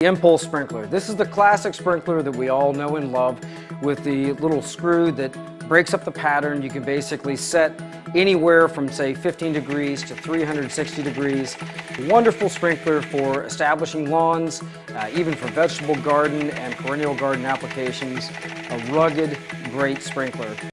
The Impulse sprinkler. This is the classic sprinkler that we all know and love with the little screw that breaks up the pattern. You can basically set anywhere from say 15 degrees to 360 degrees. Wonderful sprinkler for establishing lawns, uh, even for vegetable garden and perennial garden applications. A rugged, great sprinkler.